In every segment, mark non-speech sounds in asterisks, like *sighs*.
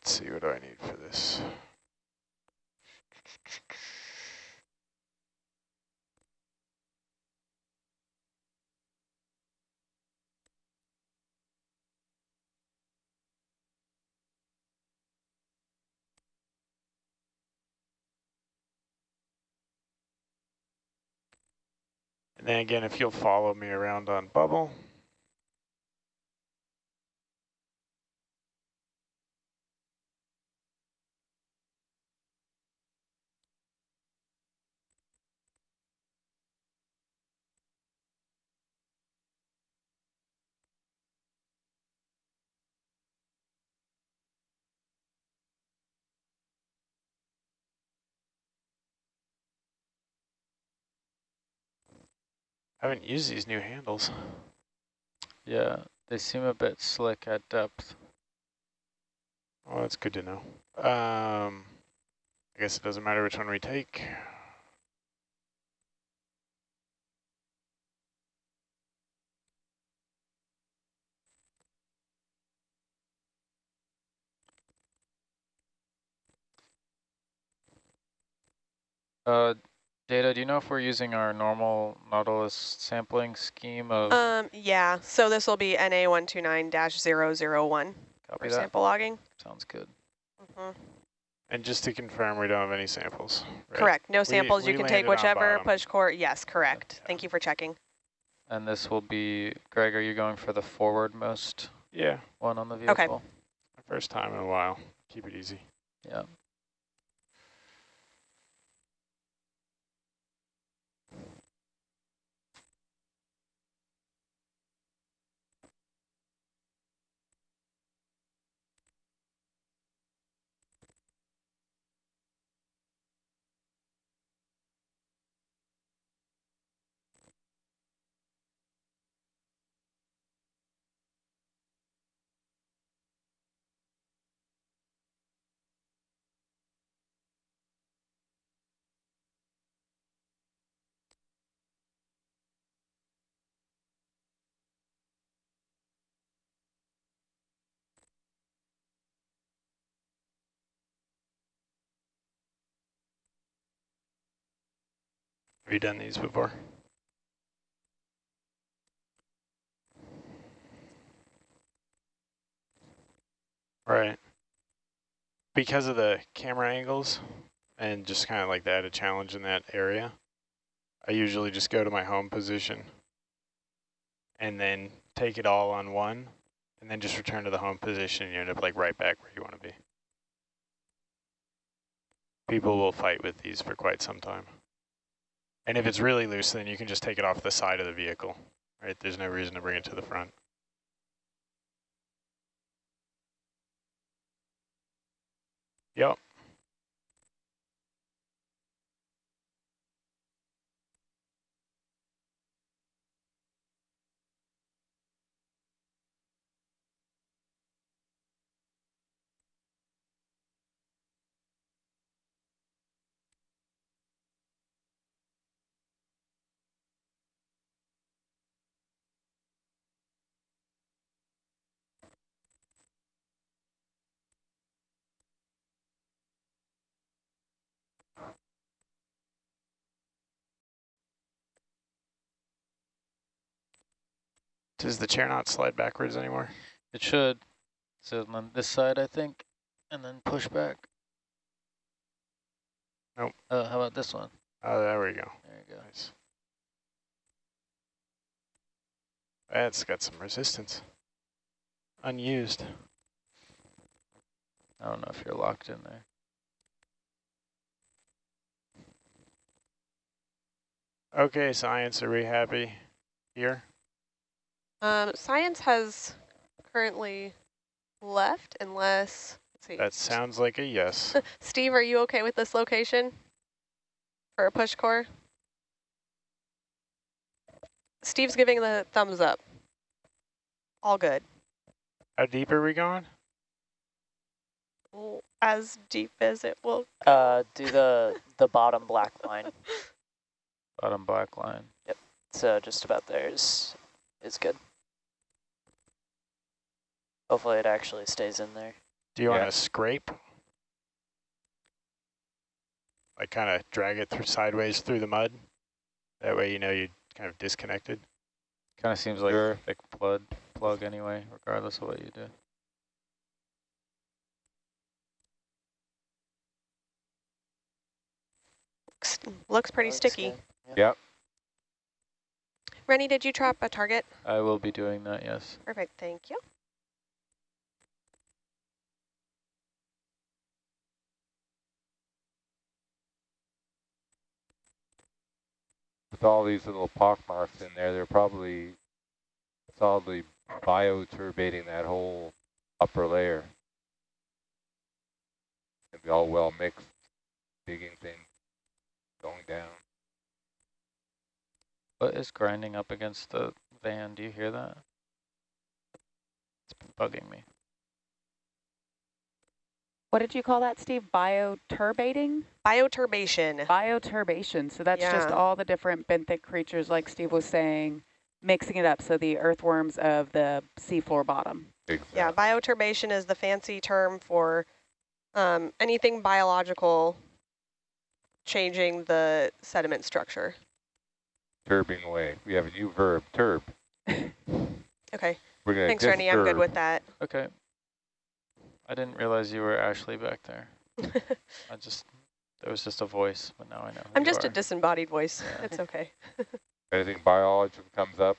let's see, what do I need for this? And then again, if you'll follow me around on bubble. I haven't used these new handles. Yeah, they seem a bit slick at depth. Well, that's good to know. Um, I guess it doesn't matter which one we take. Uh, Data, do you know if we're using our normal Nautilus sampling scheme of Um, yeah, so this will be NA129-001 copy for that? sample logging. Sounds good. Mhm. And just to confirm, we don't have any samples. right? Correct, no We- samples, you we can take whichever, push core, yes, correct. Yeah. Thank you for checking. And this will be, Greg, are you going for the forwardmost Yeah, one on the vehicle? my first time in a while. Keep it easy. Yeah. Have you done these before? Right. Because of the camera angles and just kind of like that, a challenge in that area, I usually just go to my home position and then take it all on one and then just return to the home position and you end up like right back where you want to be. People will fight with these for quite some time. And if it's mm-hmm. really loose, then you can just take it off the side of the vehicle, right? There's no reason to bring it to the front. Yep. Does the chair not slide backwards anymore? It should. So on this side, I think, and then push back. Nope. Uh, how about this one? Oh, there we go. There you go. Nice. That's got some resistance. Unused. I don't know if you're locked in there. Okay, science, are we happy here? Um, science has currently left unless, let's see. That sounds like a yes. *laughs* Steve, are you okay with this location for a push core? Steve's giving the thumbs up. All good. How deep are we going? As deep as it will. Uh, do the the bottom black line. *laughs* Bottom black line. Yep. So just about there is is good. Hopefully it actually stays in there. Do you want to scrape? Like kind of drag it through sideways through the mud? That way you know you kind of disconnected. Kind of seems like Sure. a thick plug, plug anyway, regardless of what you do. Looks, looks pretty Looks sticky. good. Yep. Rennie, did you trap a target? I will be doing that, yes. Perfect, thank you. With all these little pockmarks in there, they're probably solidly bioturbating that whole upper layer. It'll be all well mixed, digging things, going down. What is grinding up against the van? Do you hear that? It's been bugging me. What did you call that, Steve? Bioturbating? Bioturbation. Bioturbation. So that's just all the different benthic creatures, like Steve was saying, mixing it up. So the earthworms of the seafloor bottom. Exactly. Yeah, bioturbation is the fancy term for um, anything biological changing the sediment structure. Turbing away. We have a new verb, turb. *laughs* Okay, We're gonna thanks, Rennie. I'm good with that. Okay. I didn't realize you were Ashley back there. *laughs* I just, it was just a voice, but now I know I'm you just a disembodied voice. Yeah. It's okay. *laughs* Anything biological comes up,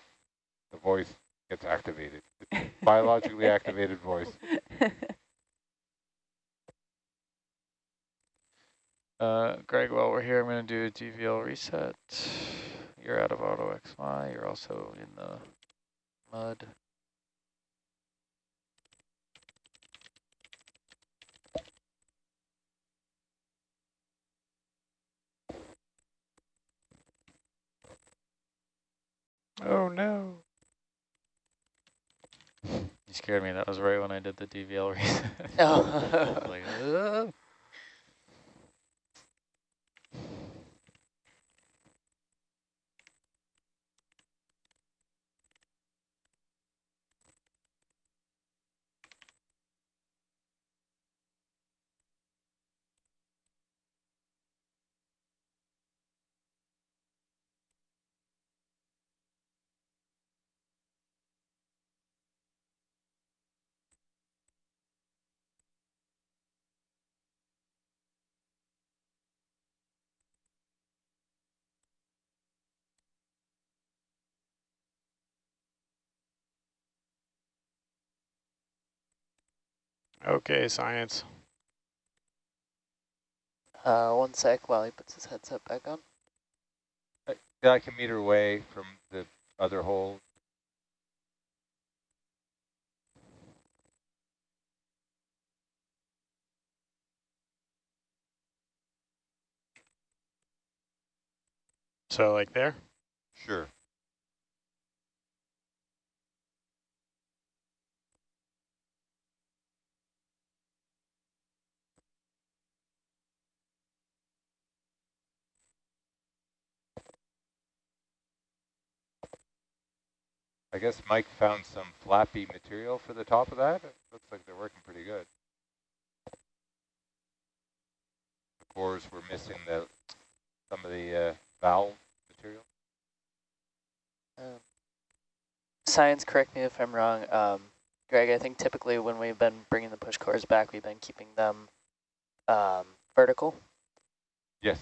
the voice gets activated. *laughs* Biologically activated voice. Uh, Greg, while we're here, I'm going to do a DVL reset. You're out of auto XY. You're also in the mud. Oh no. You scared me. That was right when I did the DVL reset. *laughs* Oh. like, "Ugh." Okay, science. Uh, one sec while he puts his headset back on. Yeah, I can meter away from the other hole. So like there? Sure. I guess Mike found some flappy material for the top of that. It looks like they're working pretty good. The cores were missing the some of the uh, valve material. Um, science, correct me if I'm wrong. Um, Greg, I think typically when we've been bringing the push cores back, we've been keeping them um, vertical Yes.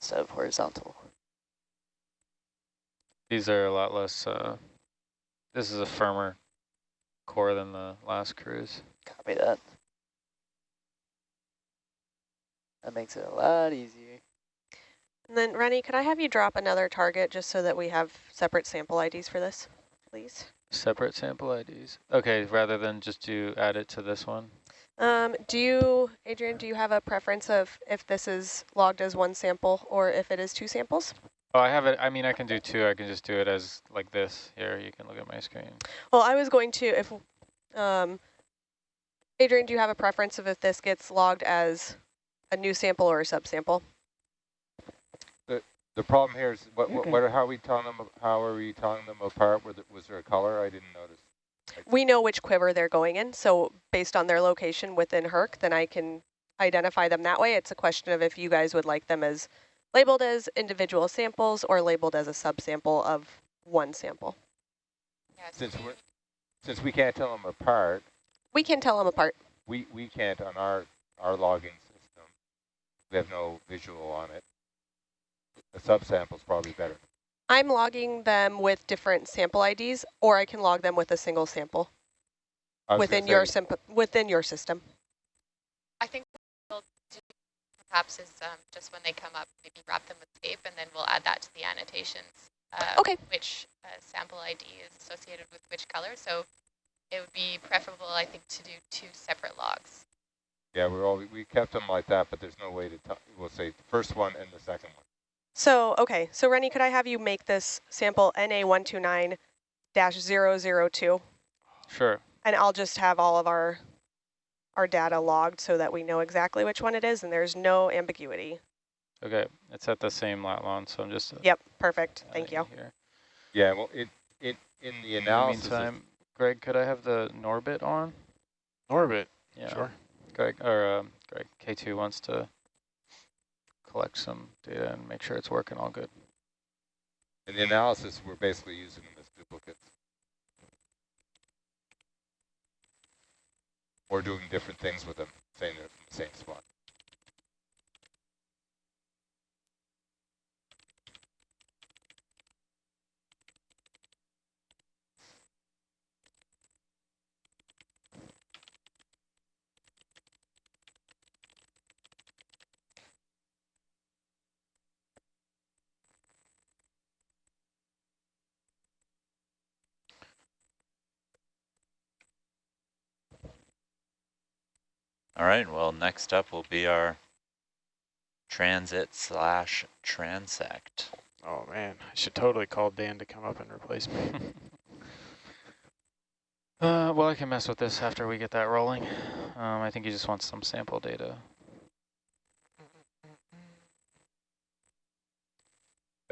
instead of horizontal. These are a lot less, uh, this is a firmer core than the last cruise. Copy that. That makes it a lot easier. And then Rennie, could I have you drop another target just so that we have separate sample IDs for this, please? Separate sample IDs. Okay, rather than just do add it to this one. Um, do you, Adrian, do you have a preference of if this is logged as one sample or if it is two samples? Oh, I have it. I mean, I can do two. I can just do it as like this. Here, you can look at my screen. Well, I was going to, if, um, Adrian, do you have a preference of if this gets logged as a new sample or a subsample? The the problem here is what what, Okay. what are how are we telling them how are we telling them apart? Was, it, was there a color? I didn't notice. We know which quiver they're going in, so based on their location within HERC, then I can identify them that way. It's a question of if you guys would like them as labeled as individual samples or labeled as a subsample of one sample. Since we're, since we can't tell them apart, We can tell them apart. we, we can't on our, our logging system. We have no visual on it. A is probably better. I'm logging them with different sample IDs, or I can log them with a single sample within your within your system. I think what we'll do perhaps is um, just when they come up, maybe wrap them with tape, and then we'll add that to the annotations. Uh, Okay. Which uh, sample ID is associated with which color. So it would be preferable, I think, to do two separate logs. Yeah, we're all, we kept them like that, but there's no way to tell, we'll say the first one and the second one. So, okay, so Rennie, could I have you make this sample NA129-002? Sure. And I'll just have all of our our data logged so that we know exactly which one it is and there's no ambiguity. Okay, it's at the same lat long, so I'm just. uh, Yep, perfect. Thank you. Here. Yeah, well, it, it, in the analysis... In the analysis, meantime, Greg, could I have the Norbit on? Orbit, Yeah. sure. Greg, or um, Greg, K2 wants to collect some data and make sure it's working all good. in the analysis, we're basically using them as Or doing different things with them, the same spot. Right, well, next up will be our transit slash transect. Oh man, I should totally call Dan to come up and replace me. *laughs* Uh, well, I can mess with this after we get that rolling. Um, I think he just wants some sample data.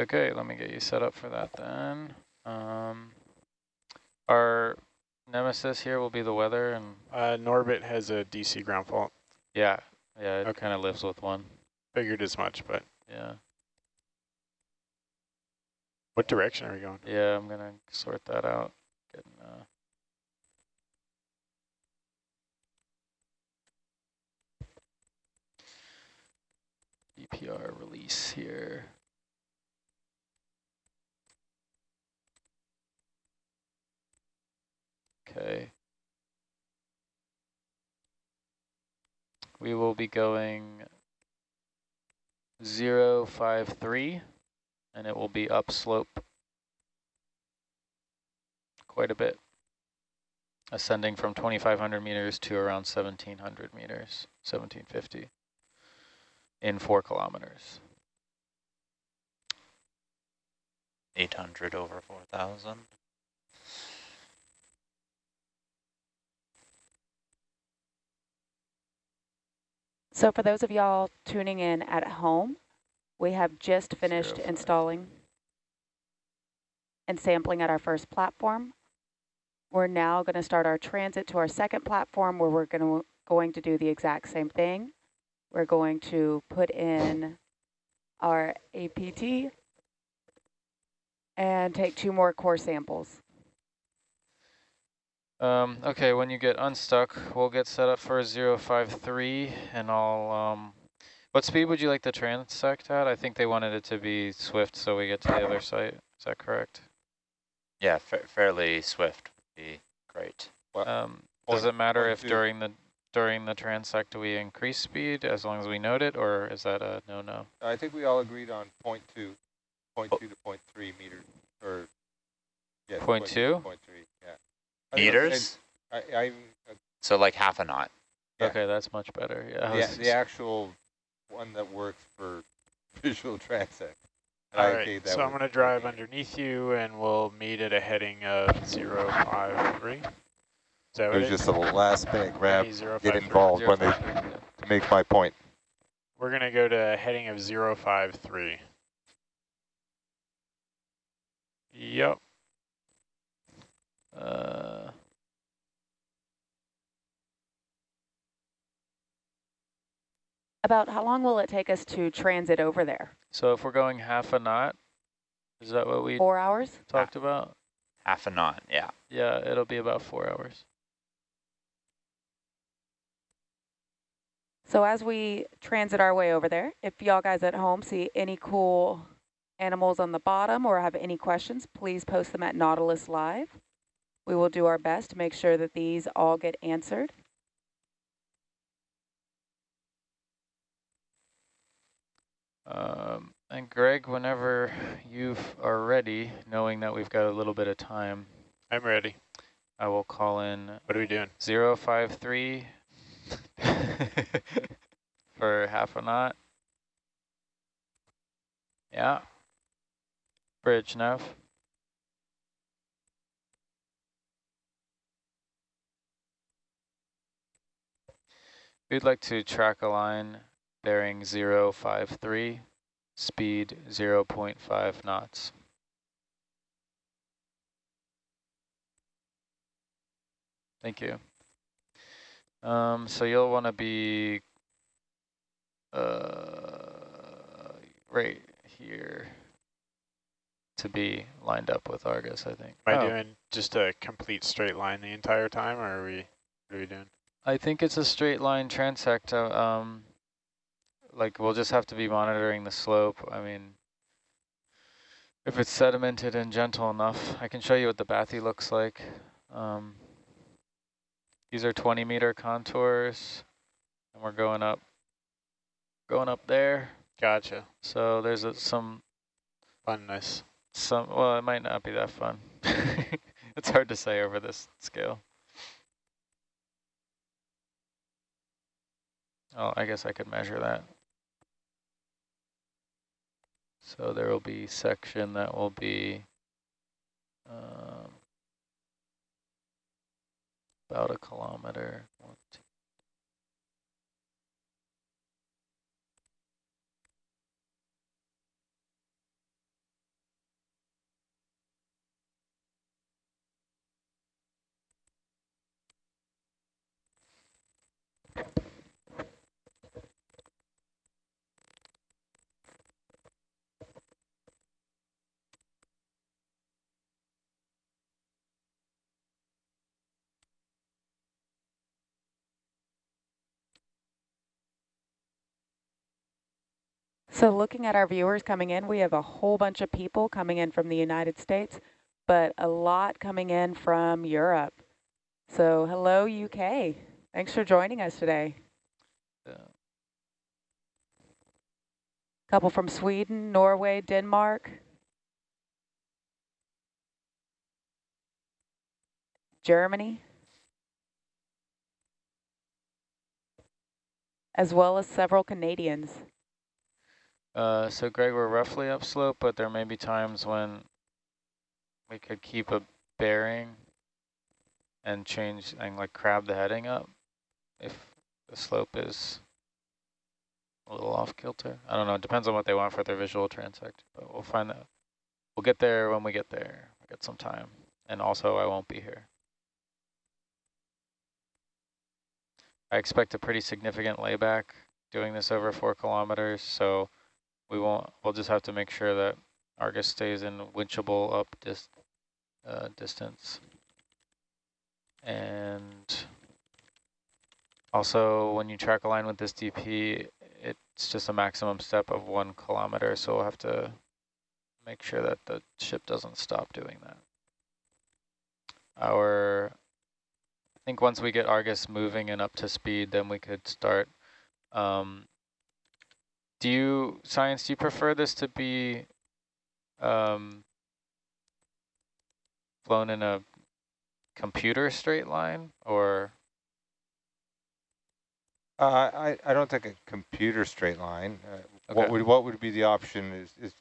Okay, let me get you set up for that then. Um, our nemesis here will be the weather, and Uh, Norbit has a DC ground fault. yeah, yeah, it Okay. kind of lives with one. Figured as much, but Yeah, what direction are we going? yeah, I'm gonna sort that out. Getting, uh, EPR release here. Okay. We will be going zero five three, and it will be upslope quite a bit, ascending from 2,500 meters to around 1,700 meters, 1,750 in four kilometers. 800 over 4,000. So for those of y'all tuning in at home, we have just finished Zero five. installing and sampling at our first platform. We're now going to start our transit to our second platform where we're going to, going to do the exact same thing. We're going to put in our APT and take two more core samples. Um, okay, when you get unstuck, we'll get set up for 053 and I'll, um, what speed would you like the transect at? I think they wanted it to be swift so we get to the other site. Is that correct? Yeah, fa fairly swift would be great. Well, um, does it matter if during the during the transect we increase speed as long as we note it, or is that a no-no? I think we all agreed on 0 0.2, 0.2 to 0.3 meters, or yeah, 0.2? 0.3. Meters? I, I, I, so like half a knot. Yeah. Okay, that's much better. Yeah, yeah the actual one that works for *laughs* visual transect. All I right, so I'm going to drive underneath you, and we'll meet at a heading of 053. So it was just a last minute grab, get involved when they, to make my point. We're going to go to a heading of 053. Yep. Uh, About how long will it take us to transit over there? So if we're going half a knot, is that what we Four hours? talked about? Half a knot, yeah. Yeah, it'll be about four hours. So as we transit our way over there, if y'all guys at home see any cool animals on the bottom or have any questions, please post them at Nautilus Live. We will do our best to make sure that these all get answered. Um, and Greg, whenever you are ready, knowing that we've got a little bit of time, I'm ready. I will call in What are we doing? 053 *laughs* for half a knot. Yeah. Bridge nav. We'd like to track a line bearing 053, speed 0 0.5 knots. Thank you. Um, so you'll want to be uh, right here to be lined up with Argus, I think. Am I Oh, doing just a complete straight line the entire time, or are we, what are we doing? I think it's a straight line transect. uh, Um, like we'll just have to be monitoring the slope. I mean, if it's sedimented and gentle enough, I can show you what the bathy looks like. Um, these are 20 meter contours, and we're going up, going up there. Gotcha. So there's a, some Funness. some. Well, it might not be that fun. *laughs* it's hard to say over this scale. Oh, I guess I could measure that. So there will be section that will be um, about a kilometer. One, two. So looking at our viewers coming in, we have a whole bunch of people coming in from the United States, but a lot coming in from Europe. So hello, UK. Thanks for joining us today. Yeah. Couple from Sweden, Norway, Denmark. Germany. As well as several Canadians. Uh, so Greg, we're roughly upslope, but there may be times when we could keep a bearing and change and like crab the heading up if the slope is a little off kilter. I don't know. It depends on what they want for their visual transect, but we'll find that. We'll get there when we get there. We get some time, and also I won't be here. I expect a pretty significant layback doing this over four kilometers, so we won't, we'll just have to make sure that Argus stays in winchable up dis, uh, distance. And also when you track a line with this DP, it's just a maximum step of one kilometer. So we'll have to make sure that the ship doesn't stop doing that. Our, I think once we get Argus moving and up to speed, then we could start um, do you, Science, do you prefer this to be um, flown in a computer straight line or? Uh, I, I don't think a computer straight line. Uh, What would what would be the option is, is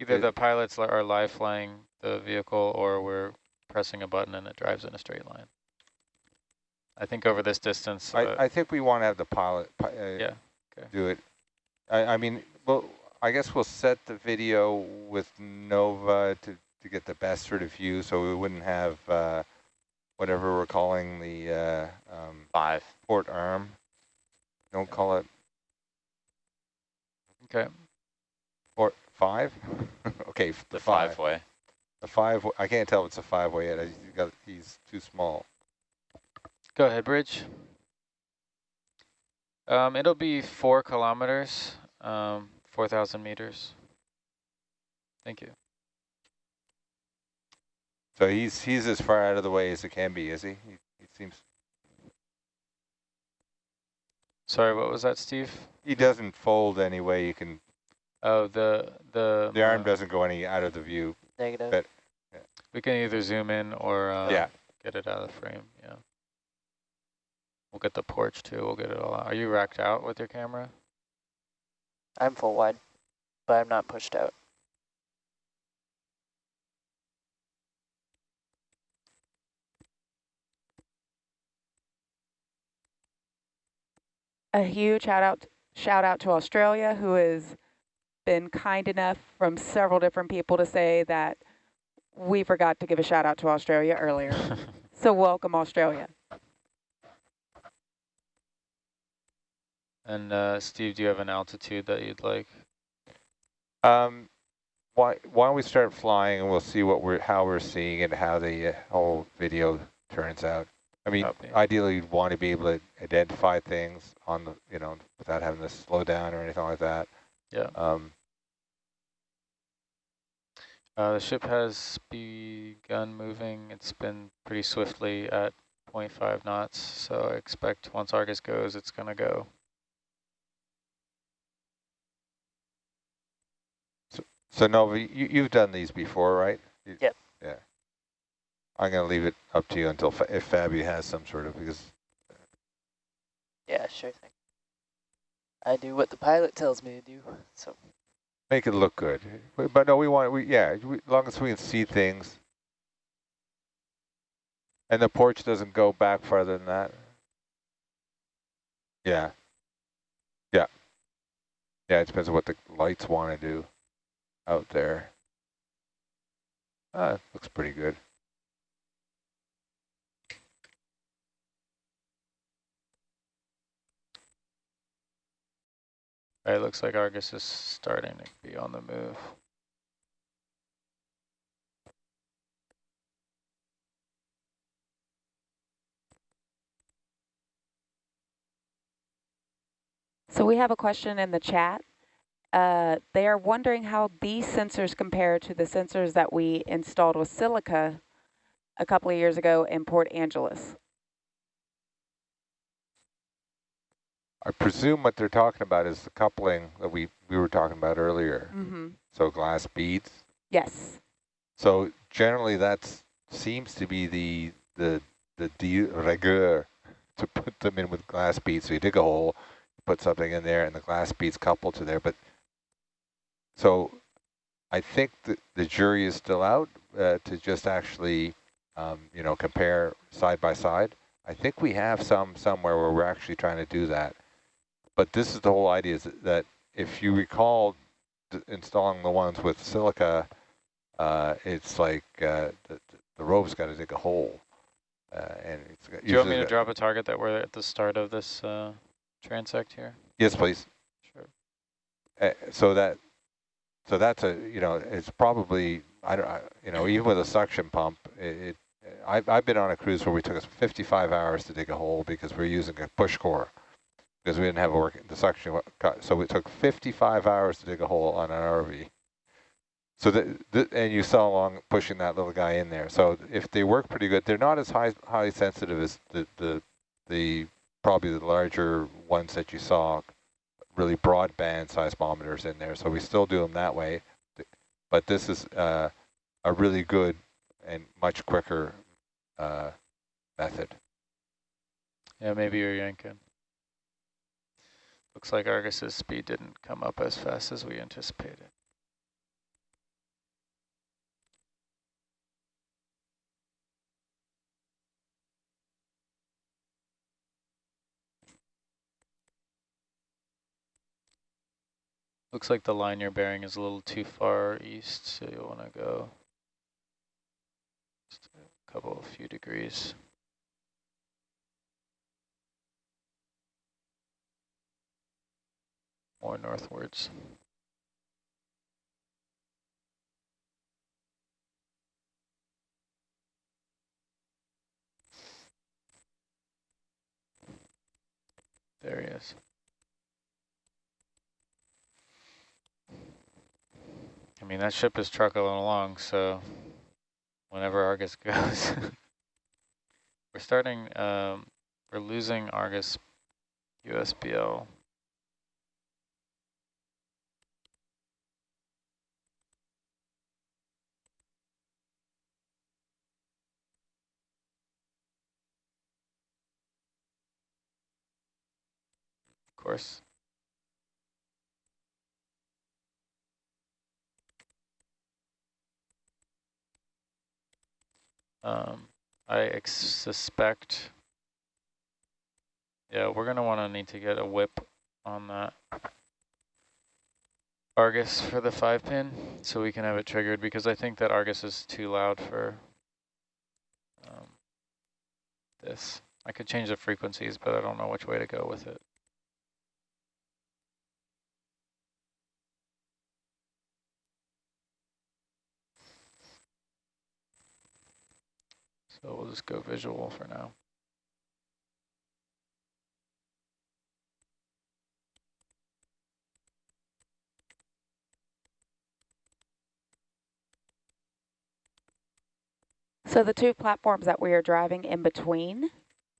Either It- the pilots are live flying the vehicle or we're pressing a button and it drives in a straight line. I think over this distance, uh, I, I think we want to have the pilot uh, yeah, okay. do it. I, I mean, well, I guess we'll set the video with Nova to, to get the best sort of view so we wouldn't have uh, whatever we're calling the uh, um, Five. port arm. Don't call it Okay. Or five? *laughs* okay, f- The five. five-way. The five. I can't tell if it's a five way yet. He's got. He's too small. Go ahead, Bridge. Um, it'll be four kilometers, um, 4,000 meters. Thank you. So he's he's as far out of the way as it can be, is he? He, he seems. Sorry, what was that, Steve? He doesn't fold any way you can. Oh, the the The arm uh, doesn't go any out of the view. Negative. But- We can either zoom in or uh, yeah. get it out of the frame. Yeah. We'll get the porch too. We'll get it all out. Are you racked out with your camera? I'm full wide, but I'm not pushed out. A huge shout out, shout out to Australia, who has been kind enough from several different people to say that we forgot to give a shout out to Australia earlier. *laughs* so welcome, Australia. And uh, Steve, do you have an altitude that you'd like? Um, why why don't we start flying and we'll see what we're how we're seeing and how the uh, whole video turns out. I mean, Copy. ideally, you'd want to be able to identify things on the you know without having to slow down or anything like that. Yeah. Um, Uh, the ship has begun moving. It's been pretty swiftly at 0.5 knots, so I expect once Argus goes, it's going to go. So Nova, you you've done these before, right? You- Yep. Yeah. I'm gonna leave it up to you until Fa if Fabi has some sort of because Yeah, sure thing. I do what the pilot tells me to do. So make it look good. But no, we want we yeah, we, as long as we can see things. And the porch doesn't go back farther than that. Yeah. Yeah. Yeah, it depends on what the lights want to do out there. Ah, looks pretty good. It looks like Argus is starting to be on the move. So we have a question in the chat. Uh, they are wondering how these sensors compare to the sensors that we installed with Silica a couple of years ago in Port Angeles. I presume what they're talking about is the coupling that we, we were talking about earlier. Mm-hmm. So glass beads. Yes. So generally that seems to be the the the de rigueur to put them in with glass beads. So you dig a hole, put something in there, and the glass beads couple to there. But so I think that the jury is still out uh, to just actually, um, you know, compare side by side. I think we have some somewhere where we're actually trying to do that. But this is the whole idea is that if you recall d- installing the ones with silica, uh, it's like uh, the, the rope's got to dig a hole. Uh, and it's got- Do you want me to drop a target that we're at the start of this uh, transect here? Yes, please. Sure. Uh, so that, so that's a, you know, it's probably, I don't, I, you know, even with a suction pump, it, it I've, I've been on a cruise where we took us 55 hours to dig a hole because we're using a push core because we didn't have a work, the suction, so it took 55 hours to dig a hole on an RV. So the, and you saw along pushing that little guy in there. So if they work pretty good, they're not as high, highly sensitive as the, the, the, probably the larger ones that you saw really broadband seismometers in there. So we still do them that way. But this is uh, a really good and much quicker uh, method. Yeah, maybe you're yanking. Looks like Argus's speed didn't come up as fast as we anticipated. Looks like the line you're bearing is a little too far east, so you'll want to go just a couple, a few degrees. More northwards. There he is. I mean, that ship is trucking along, so whenever Argus *laughs* goes. we're starting, um, we're losing Argus USBL. Of course. Um, I suspect, yeah, we're going to want to need to get a whip on that Argus for the five pin so we can have it triggered because I think that Argus is too loud for um, this. I could change the frequencies, but I don't know which way to go with it. So we'll just go visual for now. So the two platforms that we are driving in between,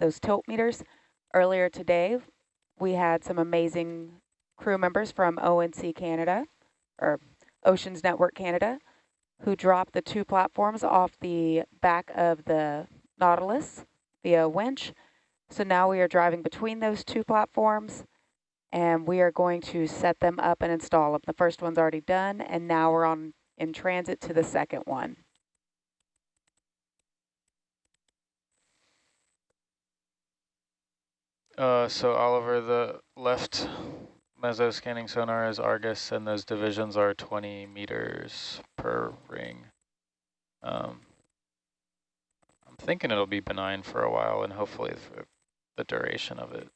those tilt meters, earlier today, we had some amazing crew members from ONC Canada, or Oceans Network Canada, who dropped the two platforms off the back of the Nautilus via winch. So now we are driving between those two platforms and we are going to set them up and install them. The first one's already done and now we're on in transit to the second one. Uh, so Oliver, the left meso scanning sonar is Argus, and those divisions are 20 meters per ring. Um, I'm thinking it'll be benign for a while, and hopefully for the duration of it.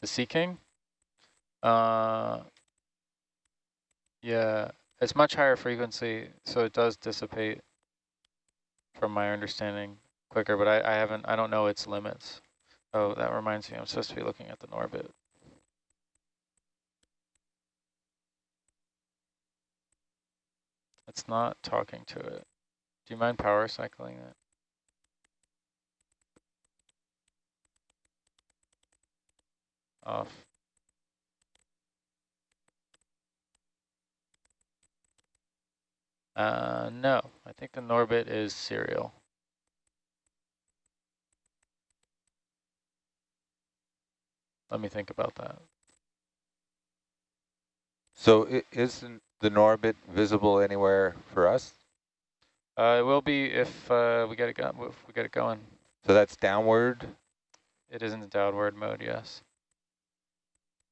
The Sea King? Uh, yeah, it's much higher frequency, so it does dissipate, from my understanding, quicker, but I, I haven't, I don't know its limits. Oh, that reminds me, I'm supposed to be looking at the Norbit. It's not talking to it. Do you mind power cycling it? Off. Uh, no, I think the Norbit is serial. Let me think about that. So isn't the Norbit visible anywhere for us? Uh, it will be if uh, we get it go if we get it going. So that's downward. It is in the downward mode, yes.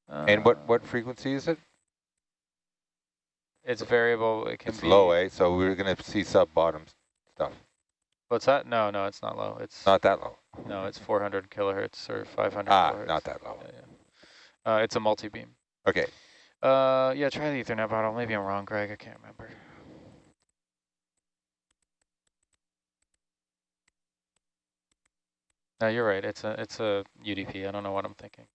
Uh, and what what frequency is it? It's variable. It can it's be low, eh? So we're gonna see sub bottom stuff. What's that? No, no, it's not low. It's not that low. No, it's 400 kilohertz or 500 ah, kilohertz. not that low. Yeah, yeah. Uh, it's a multi-beam. Okay. Uh, yeah, try the Ethernet bottle. Maybe I'm wrong, Greg. I can't remember. No, you're right. It's a it's a UDP. I don't know what I'm thinking.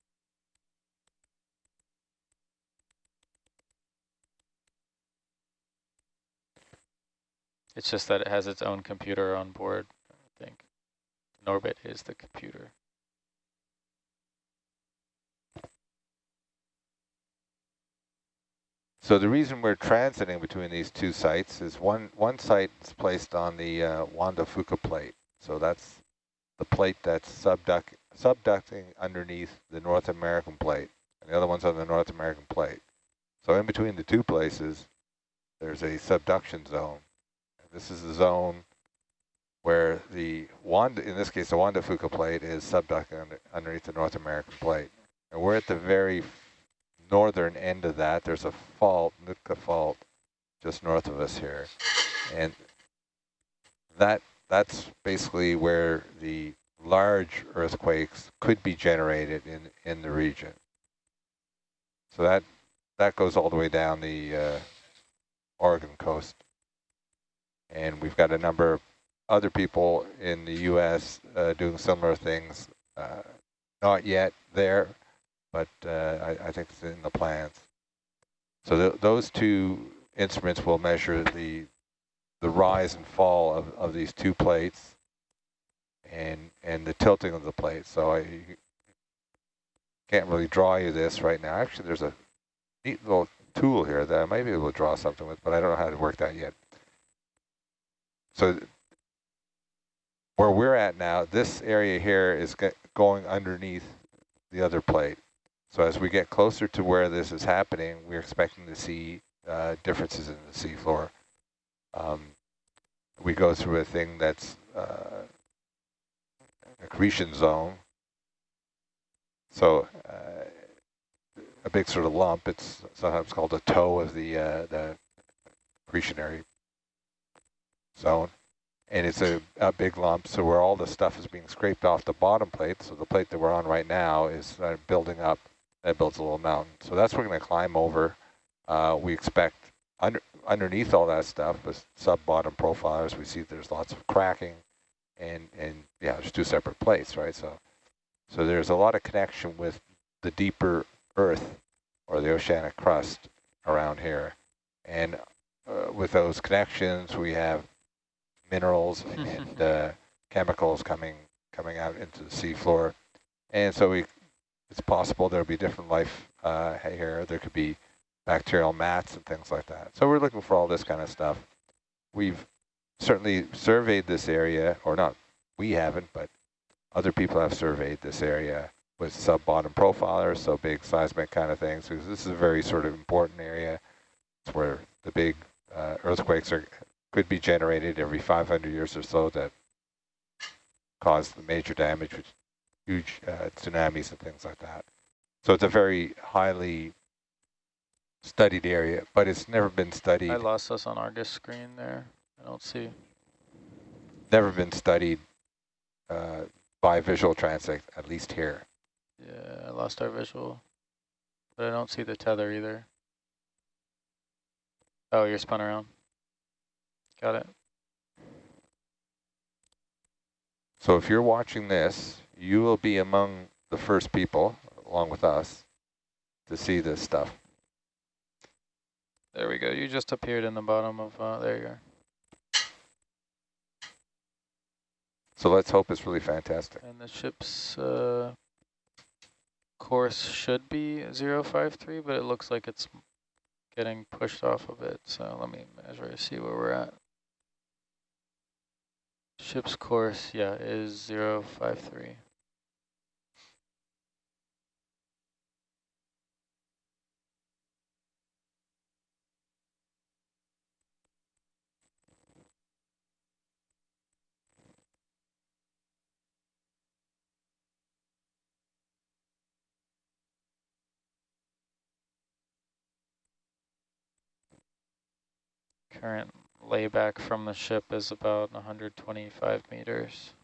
It's just that it has its own computer on board. Norbit is the computer. So the reason we're transiting between these two sites is one, one site is placed on the uh, Juan de Fuca plate. So that's the plate that's subduct, subducting underneath the North American plate. And the other one's on the North American plate. So in between the two places, there's a subduction zone. This is the zone where the Juan, in this case, the Juan de Fuca plate is subducting under, underneath the North American plate. And we're at the very northern end of that. There's a fault, Nootka fault, just north of us here. And that that's basically where the large earthquakes could be generated in, in the region. So that that goes all the way down the uh, Oregon coast. And we've got a number of other people in the U.S. Uh, doing similar things. Uh, not yet there, but uh, I, I, think it's in the plans. So th those two instruments will measure the the rise and fall of, of these two plates and and the tilting of the plate. So I can't really draw you this right now. Actually, there's a neat little tool here that I might be able to draw something with, but I don't know how to work that yet. So where we're at now, this area here is going underneath the other plate. So as we get closer to where this is happening, we're expecting to see uh, differences in the seafloor. Um, we go through a thing that's uh, accretion zone. So uh, a big sort of lump, it's sometimes called a toe of the, uh, the accretionary zone. And it's a, a big lump, so where all the stuff is being scraped off the bottom plate, so the plate that we're on right now is uh, building up, that builds a little mountain. So that's what we're going to climb over. Uh, we expect under, underneath all that stuff, with sub-bottom profilers, we see there's lots of cracking, and and yeah, there's two separate plates, right? So so there's a lot of connection with the deeper Earth or the oceanic crust around here, and uh, with those connections, we have minerals *laughs* and uh, chemicals coming coming out into the seafloor, and so we it's possible there'll be different life uh, here. There could be bacterial mats and things like that. So we're looking for all this kind of stuff. We've certainly surveyed this area, or not we haven't, but other people have surveyed this area with sub-bottom profilers, so big seismic kind of things, because this is a very sort of important area. It's where the big uh, earthquakes are could be generated every 500 years or so that cause the major damage with huge uh, tsunamis and things like that. So it's a very highly studied area, but it's never been studied. I lost us on Argus screen there. I don't see. Never been studied uh, by visual transect, at least here. Yeah, I lost our visual, but I don't see the tether either. Oh, you're spun around. Got it. So if you're watching this, you will be among the first people, along with us, to see this stuff. There we go. You just appeared in the bottom of, uh, there you are. So let's hope it's really fantastic. And the ship's uh, course should be 053, but it looks like it's getting pushed off a bit. So let me measure see where we're at. Ship's course, yeah, is 053. Current layback from the ship is about 125 meters.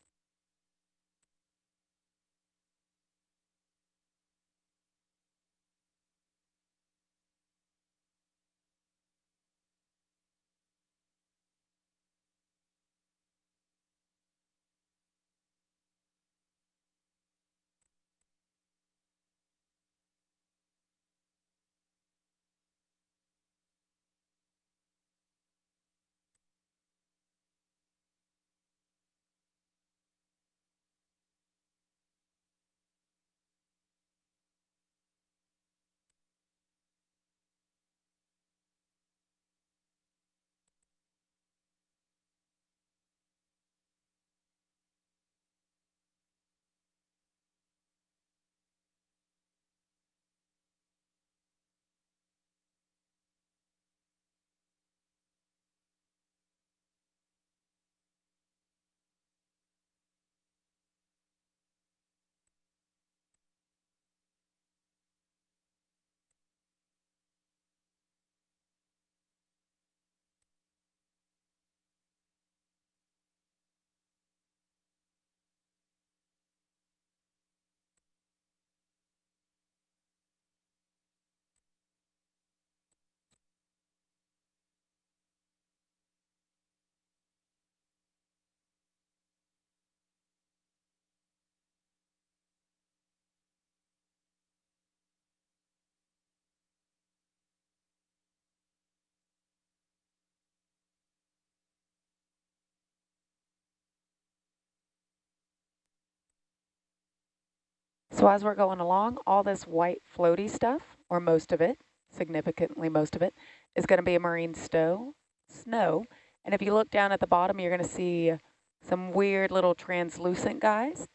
So as we're going along, all this white floaty stuff, or most of it, significantly most of it, is going to be a marine stow, snow. And if you look down at the bottom, you're going to see some weird little translucent guys.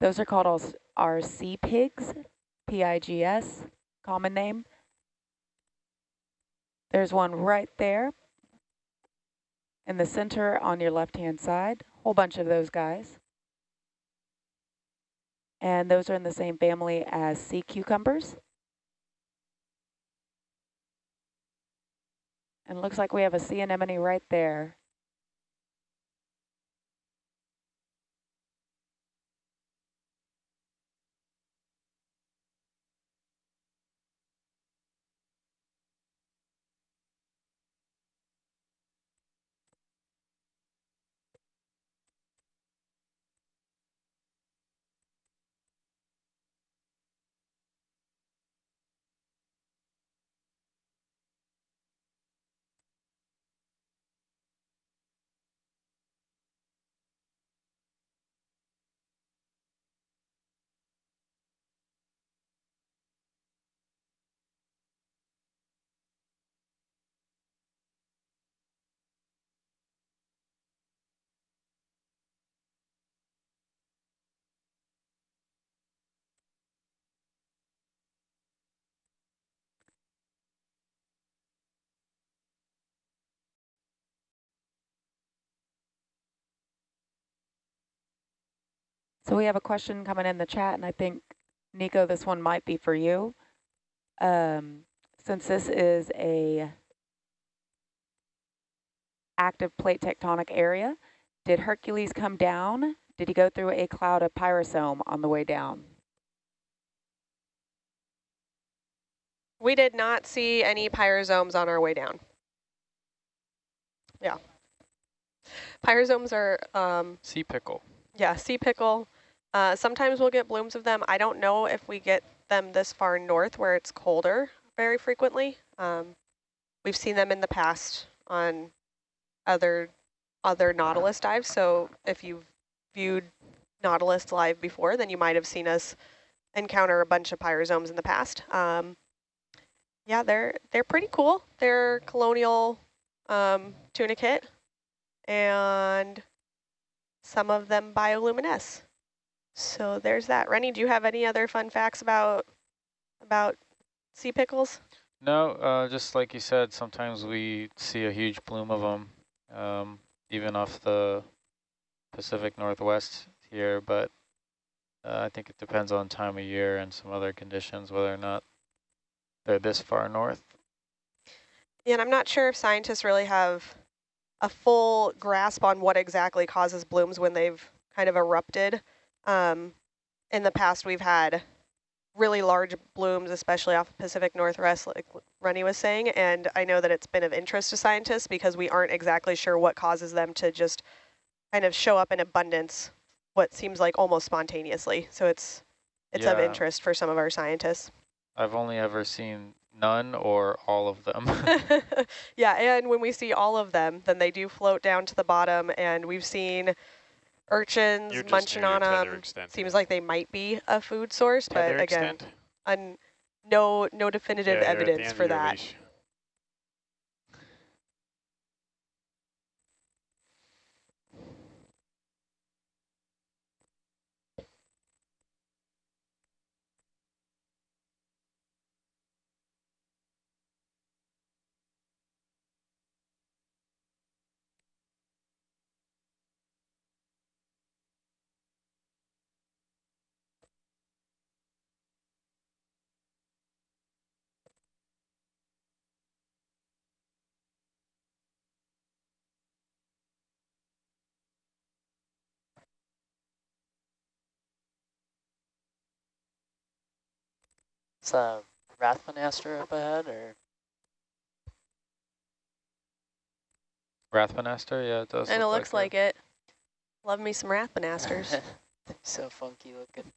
Those are called our, our sea pigs, P-I-G-S, common name. There's one right there in the center on your left-hand side, whole bunch of those guys. And those are in the same family as sea cucumbers. And looks like we have a sea anemone right there. So we have a question coming in the chat, and I think, Nico, this one might be for you. Um, since this is a active plate tectonic area, did Hercules come down? Did he go through a cloud of pyrosome on the way down? We did not see any pyrosomes on our way down. Yeah. Pyrosomes are, um, Sea pickle. yeah, sea pickle. Uh, sometimes we'll get blooms of them. I don't know if we get them this far north where it's colder very frequently. Um, we've seen them in the past on other other Nautilus dives. So if you've viewed Nautilus live before, then you might have seen us encounter a bunch of pyrosomes in the past. Um, yeah, they're they're pretty cool. They're colonial um, tunicate, and some of them bioluminesce. So there's that. Rennie, do you have any other fun facts about about sea pickles? No, uh, just like you said, sometimes we see a huge plume of them, um, even off the Pacific Northwest here, but uh, I think it depends on time of year and some other conditions, whether or not they're this far north. Yeah, and I'm not sure if scientists really have a full grasp on what exactly causes blooms when they've kind of erupted. Um, in the past, we've had really large blooms, especially off Pacific Northwest, like Rennie was saying, and I know that it's been of interest to scientists because we aren't exactly sure what causes them to just kind of show up in abundance, what seems like almost spontaneously. So it's it's of interest for some of our scientists. I've only ever seen none or all of them. *laughs* *laughs* yeah, and when we see all of them, then they do float down to the bottom, and we've seen urchins You're munching on them. Seems like they might be a food source, but again, un, no no definitive Yeah, you're at the evidence for that. leash. Is a Rathbunaster up ahead, or Rathbunaster, yeah, it does. And it looks like, like it. Love me some Rathbunasters. *laughs* so funky looking.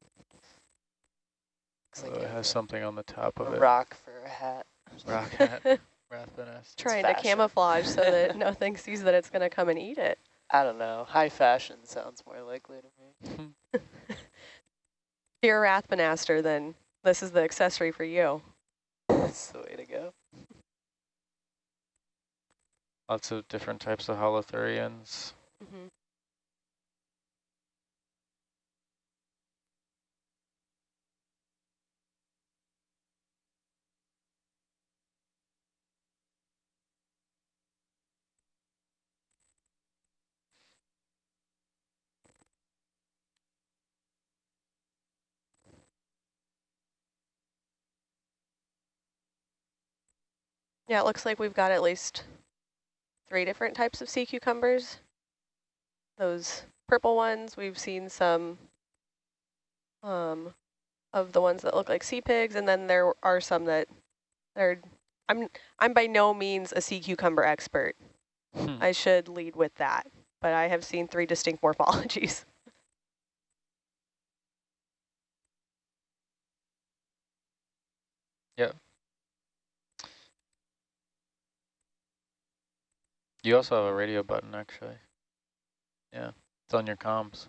Looks it. like Oh, it a, has something on the top of a it. rock for a hat. Rock hat. *laughs* Rathbunaster. Trying to camouflage so that *laughs* nothing sees that it's going to come and eat it. I don't know. High fashion sounds more likely to me. If you're a Rathbunaster, then this is the accessory for you. That's the way to go. Lots of different types of holothurians. Mm -hmm. Yeah, it looks like we've got at least three different types of sea cucumbers. Those purple ones, we've seen some um, of the ones that look like sea pigs, and then there are some that are, I'm, I'm by no means a sea cucumber expert. Hmm. I should lead with that, but I have seen three distinct *laughs* morphologies. Yep. You also have a radio button, actually. Yeah, it's on your comms.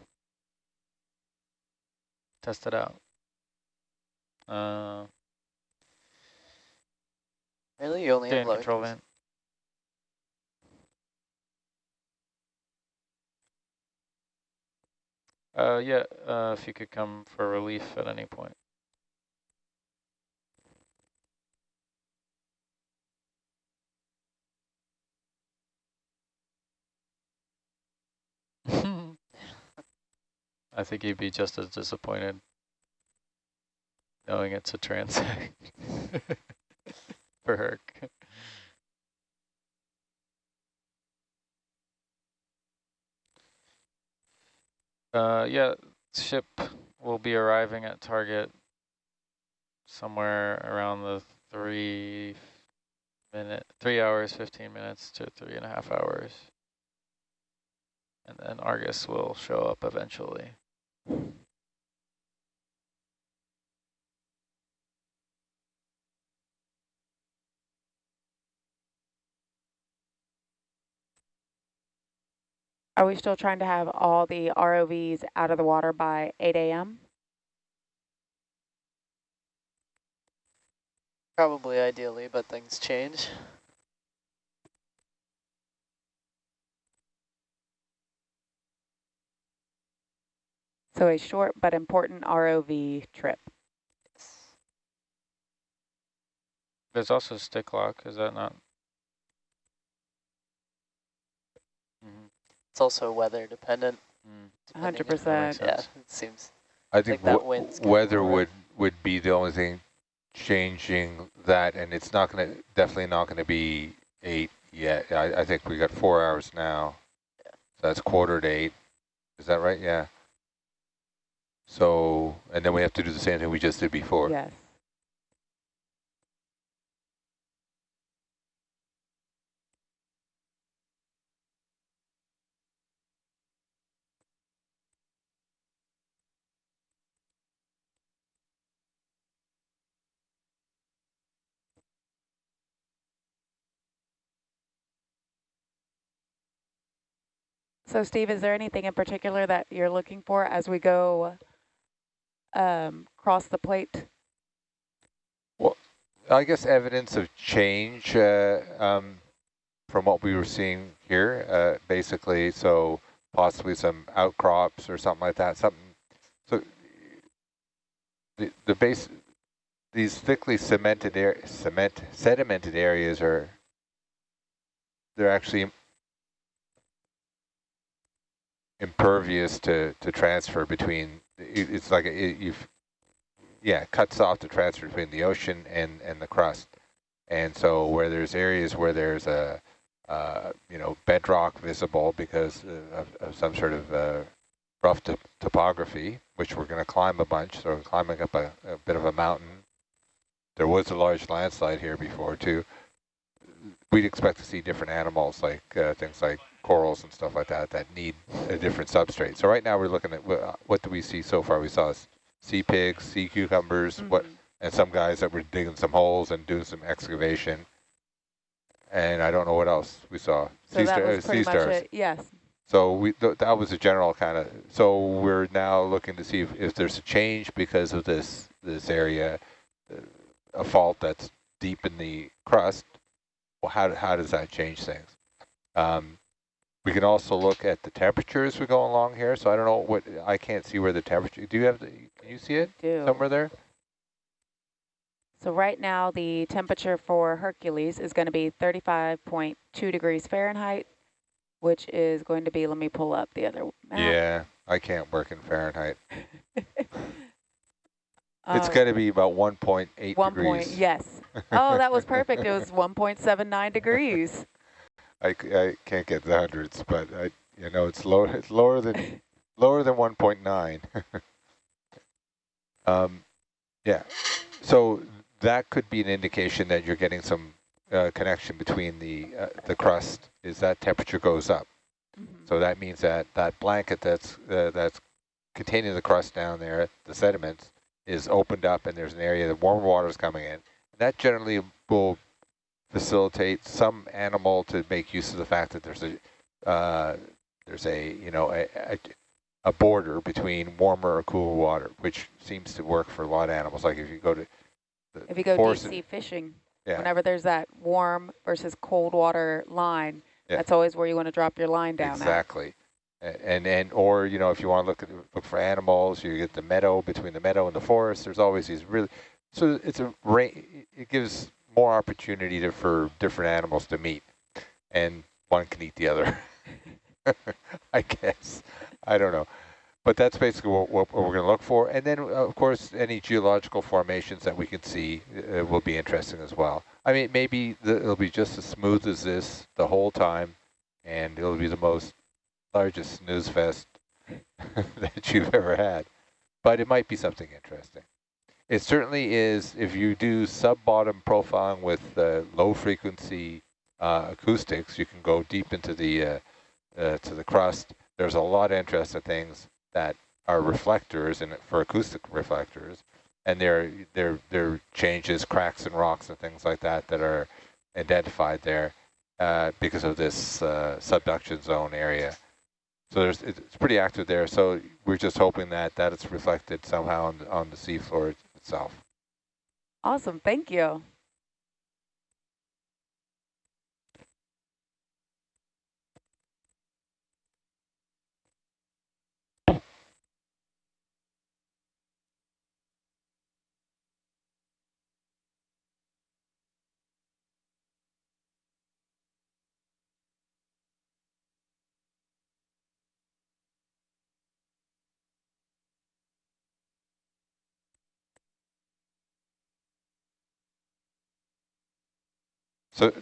Test it out. Uh, Really? You only have in control low vent. Uh, yeah, uh, if you could come for relief at any point. I think he'd be just as disappointed knowing it's a transect *laughs* for Herc. Uh, yeah, ship will be arriving at target somewhere around the three minute, three hours, 15 minutes to three and a half hours. And then Argus will show up eventually. Are we still trying to have all the ROVs out of the water by 8 a.m.? Probably ideally, but things change. So a short but important ROV trip. There's also stick lock, is that not? Mm It's also weather dependent. -hmm. depending 100%. Yeah, it seems. I think that wind's weather work. would, would be the only thing changing that, and it's not going to, definitely not going to be eight yet. I, I think we got four hours now. Yeah. So that's quarter to eight. Is that right? Yeah. So, and then we have to do the same thing we just did before. Yes. So Steve, is there anything in particular that you're looking for as we go um, cross the plate? Well, I guess evidence of change uh, um, from what we were seeing here, uh, basically. So possibly some outcrops or something like that. Something. So the the base, these thickly cemented air, cement sedimented areas are. They're actually impervious to to transfer between. It, it's like it, you've yeah, cuts off the transfer between the ocean and, and the crust. And so where there's areas where there's a, uh, you know, bedrock visible because of, of some sort of uh, rough to topography, which we're going to climb a bunch, so we're climbing up a, a bit of a mountain. There was a large landslide here before too. We'd expect to see different animals like uh, things like corals and stuff like that that need a different substrate. So right now we're looking at what do we see so far? We saw sea pigs, sea cucumbers, mm -hmm. what, and some guys that were digging some holes and doing some excavation. And I don't know what else we saw. So sea that was pretty much it. Yes. So we th that was a general kind of. So we're now looking to see if, if there's a change because of this this area, uh, a fault that's deep in the crust. Well, how how does that change things? Um, we can also look at the temperature as we go along here. So I don't know what I can't see where the temperature. Do you have the? Can you see it Do. somewhere there? So right now, the temperature for Hercules is going to be 35.2 degrees Fahrenheit, which is going to be, let me pull up the other map. Yeah, I can't work in Fahrenheit. *laughs* it's Uh, got to be about 1.8 one degrees. point, yes. Oh, that was perfect. It was *laughs* 1.79 degrees. I, I can't get the hundreds, but I, you know, it's lower. *laughs* It's lower than lower than 1.9. *laughs* um, yeah. So that could be an indication that you're getting some uh, connection between the uh, the crust. Is that temperature goes up? Mhm. So that means that that blanket that's uh, that's containing the crust down there, the sediments, is opened up, and there's an area that warm water is coming in. That generally will facilitate some animal to make use of the fact that there's a uh, there's a you know a, a, a border between warmer or cooler water, which seems to work for a lot of animals. Like if you go to the If you go deep sea fishing, yeah, whenever there's that warm versus cold water line, Yeah. that's always where you want to drop your line down exactly. A- And and or you know if you want to look at look for animals, you get the meadow between the meadow and the forest. There's always these really so it's a It gives more opportunity to, for different animals to meet, and one can eat the other. *laughs* I guess I don't know, but that's basically what, what we're going to look for. And then of course any geological formations that we can see uh, will be interesting as well. I mean maybe the, it'll be just as smooth as this the whole time, and it'll be the most largest snooze fest *laughs* that you've ever had. But it might be something interesting. It certainly is, if you do sub-bottom profiling with uh, low frequency uh, acoustics, you can go deep into the uh, uh, to the crust. There's a lot of interesting things that are reflectors and for acoustic reflectors, and there there there changes, cracks and rocks and things like that that are identified there uh, because of this subduction zone area. So it's pretty active there. So we're just hoping that that it's reflected somehow on the, on the seafloor itself. Awesome, thank you. So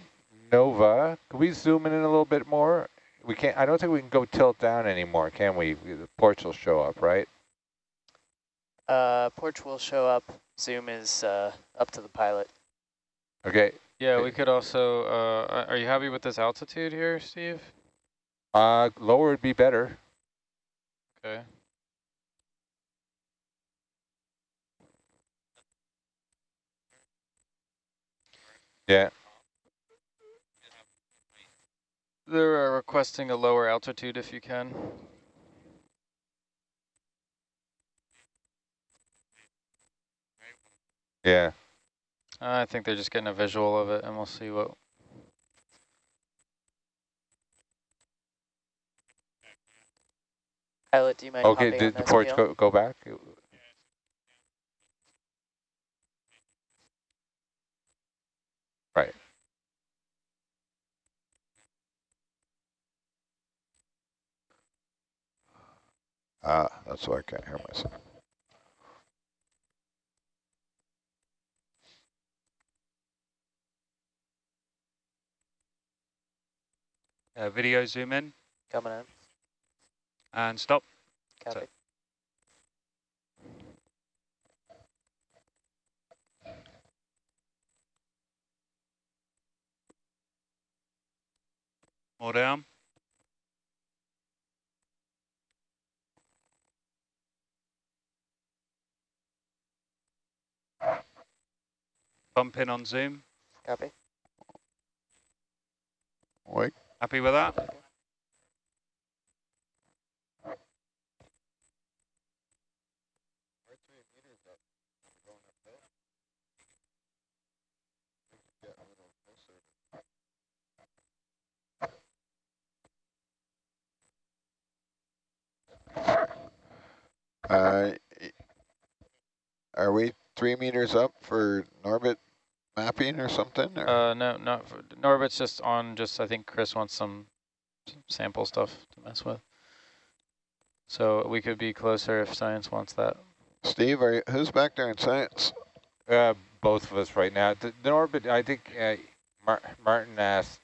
Nova, can we zoom in a little bit more? We can't. I don't think we can go tilt down anymore, can we? The porch will show up, right? Uh, porch will show up. Zoom is uh, up to the pilot. Okay. Yeah, we could also, uh, are you happy with this altitude here, Steve? Uh, lower would be better. Okay. Yeah. They're uh, requesting a lower altitude if you can. Yeah. I think they're just getting a visual of it and we'll see what, Pilot, do you mind Okay. Did the porch go go back? Right. Ah, that's why I can't hear myself. Uh, video zoom in Coming in. and stop. Copy. More down. bump in on Zoom. Copy. Wait. Happy with that? Uh, are we three meters up for Norbit mapping or something? Or? Uh, no, not for, Norbit's just on. Just I think Chris wants some, some sample stuff to mess with. So we could be closer if science wants that. Steve, are you, who's back there in science? Uh, both of us right now. The, the orbit, I think uh, Mar Martin asked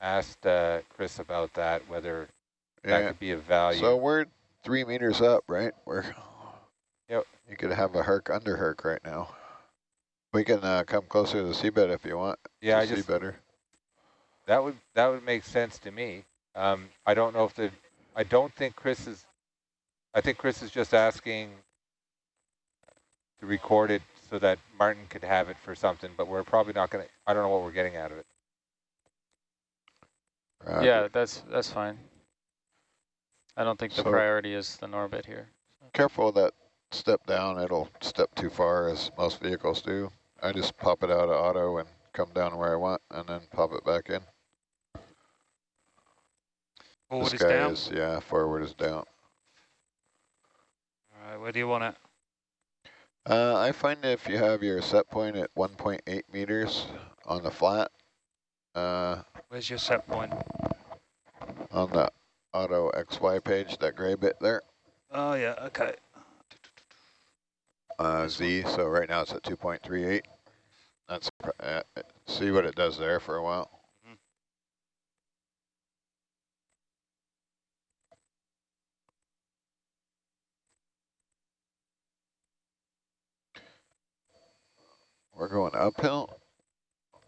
asked uh, Chris about that, whether that could be of value. So we're three meters up, right? We're. Yep. You could have a herc under herc right now. We can uh, come closer to the seabed if you want. yeah, to I see just better. that would that would make sense to me. Um, I don't know if the I don't think Chris is. I think Chris is just asking to record it so that Martin could have it for something, but we're probably not going to. I don't know what we're getting out of it. Roger. Yeah, that's that's fine. I don't think the priority is the Norbit here. Careful that step down. It'll step too far as most vehicles do. I just pop it out of auto and come down where I want and then pop it back in. Forward this is guy down. is, yeah, forward is down. All right, where do you want it? Uh, I find if you have your set point at 1.8 meters on the flat, uh, Where's your set point? on the auto XY page, that gray bit there, Oh yeah, okay. Uh, Z, so right now it's at 2.38. That's, pr- uh, see what it does there for a while. Mhm. We're going uphill.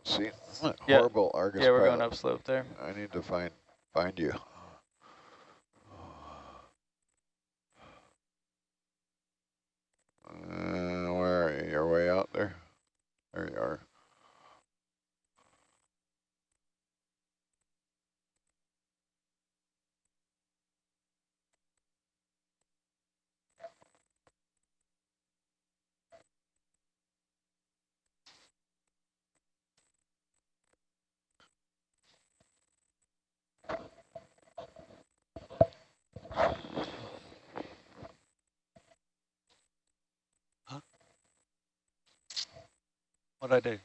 See, Yeah. horrible Argus Yeah, we're going pilot. upslope there. I need to find find you. Uh, where are you? You're way out there. There you are. What'd I do?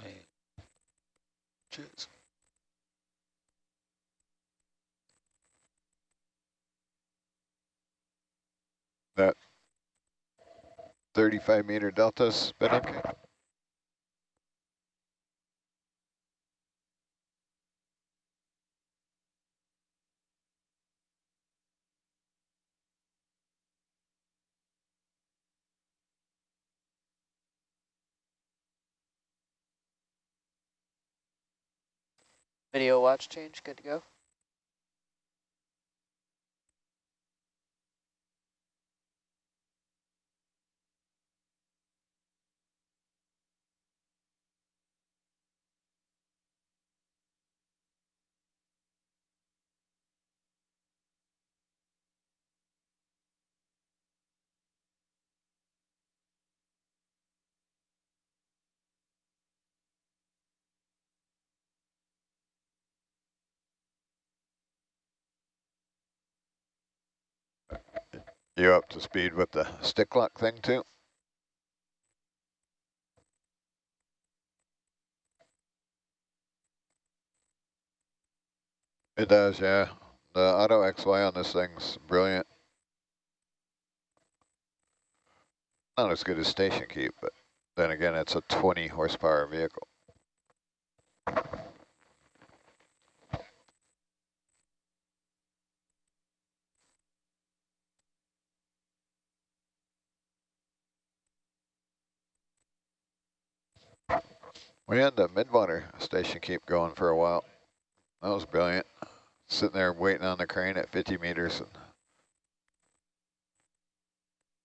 Hey. Cheers. 35 meter delta's been Video watch change, good to go. You up to speed with the stick lock thing too? It does, yeah. The auto XY on this thing's brilliant. Not as good as station keep, but then again, it's a 20 horsepower vehicle. We had the midwater station keep going for a while. That was brilliant. Sitting there waiting on the crane at 50 meters and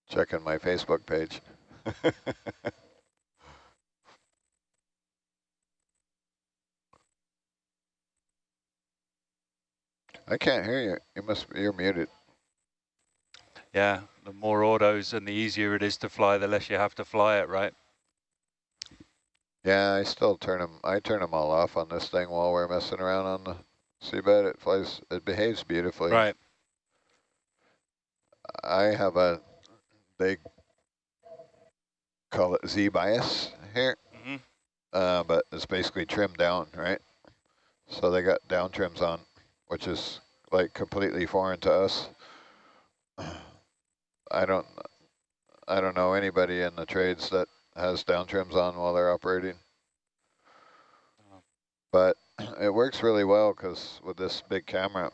checking my Facebook page. *laughs* I can't hear you. You must be, you're muted. Yeah, the more autos and the easier it is to fly, the less you have to fly it, right? Yeah, I still turn them. I turn them all off on this thing while we're messing around on the seabed. It flies. It behaves beautifully. Right. I have a. They call it Z bias here, Mm -hmm. uh, but it's basically trimmed down, right? So they got down trims on, which is like completely foreign to us. *sighs* I don't. I don't know anybody in the trades that has down trims on while they're operating. Oh. But *clears throat* it works really well because with this big camera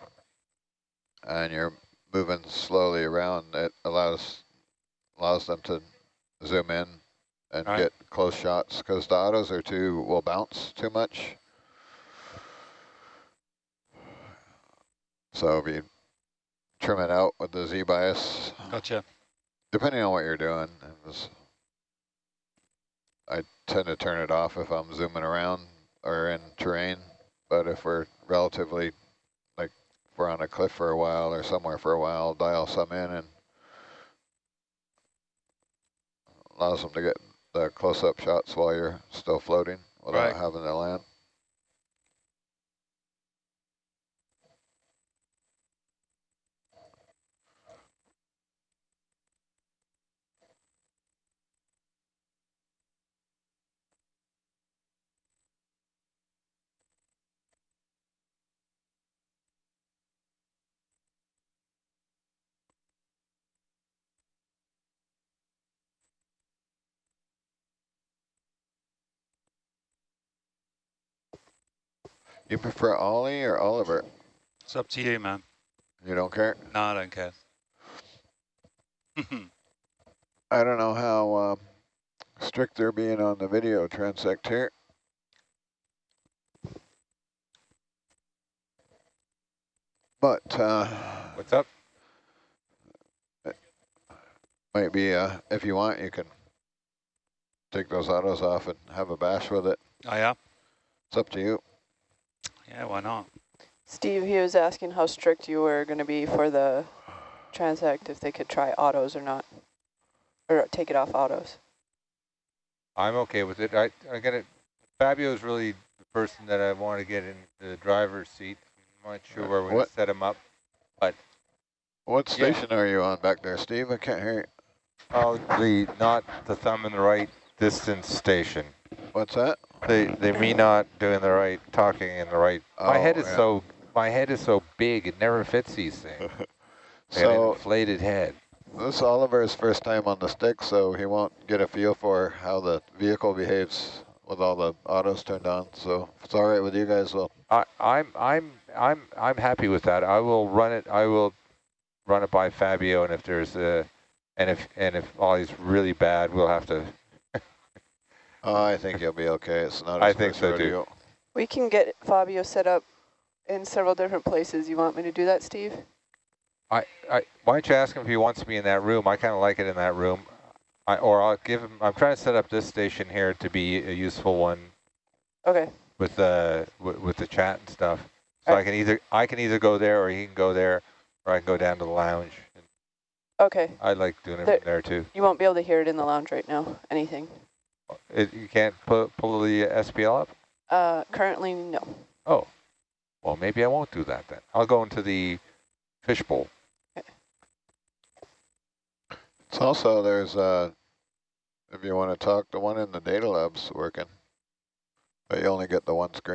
and you're moving slowly around, it allows allows them to zoom in and Right. get close shots because the autos are too, will bounce too much. So if you trim it out with the Z bias, Gotcha. depending on what you're doing, it was, I tend to turn it off if I'm zooming around or in terrain. But if we're relatively, like, if we're on a cliff for a while or somewhere for a while, I'll dial some in and allows them to get the close-up shots while you're still floating without Right. having to land. You prefer Ollie or Oliver? It's up to you, man. You don't care? No, I don't care. *laughs* I don't know how um, strict they're being on the video transect here. But uh, What's up? might be, uh, if you want, you can take those autos off and have a bash with it. oh, yeah? It's up to you. Yeah, why not? Steve, he was asking how strict you were going to be for the transect, if they could try autos or not, or take it off autos. I'm okay with it. I I get it. Fabio is really the person that I want to get in the driver's seat. I'm not sure where we're going to set him up. But What Yeah. station are you on back there, Steve? I can't hear you. Oh, the not the thumb in the right distance station. What's that? They they me not doing the right talking in the right. my Oh, head is yeah. so my head is so big it never fits these things. *laughs* So inflated head. this is Oliver's first time on the stick, so he won't get a feel for how the vehicle behaves with all the autos turned on. So if it's all right with you guys, well, I I'm I'm I'm I'm happy with that. I will run it. I will run it by Fabio, and if there's a and if and if Ollie's really bad, we'll have to. Oh, I think you'll be okay. It's not. I think first so, too. We can get Fabio set up in several different places. You want me to do that, Steve? I, I why don't you ask him if he wants to be in that room? I kind of like it in that room. I or I'll give him. I'm trying to set up this station here to be a useful one Okay. with uh, the with, with the chat and stuff. So I can either I can either go there or he can go there, or I can go down to the lounge. Okay. I like doing it There- from there too. You won't be able to hear it in the lounge right now, anything. It, you can't pull pull the SPL up. Uh, currently, no. Oh, well maybe I won't do that then. I'll go into the fishbowl. It's also there's uh, if you want to talk, the one in the data lab's working, but you only get the one screen.